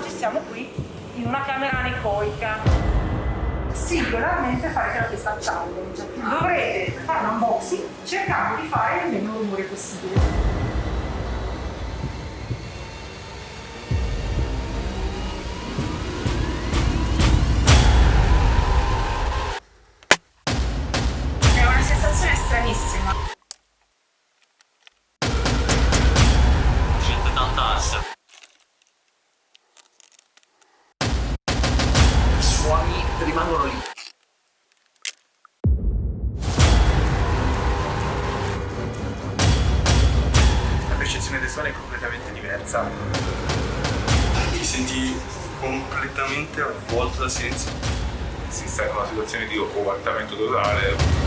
oggi siamo qui in una camera anecoica singolarmente fare terapista challenge. Dovrete fare un unboxing cercando di fare il meno rumore possibile. Rimangono lì. La percezione dei suoni è completamente diversa. Ti senti completamente avvolto da silenzio. Si sta in una situazione di ovatamento totale.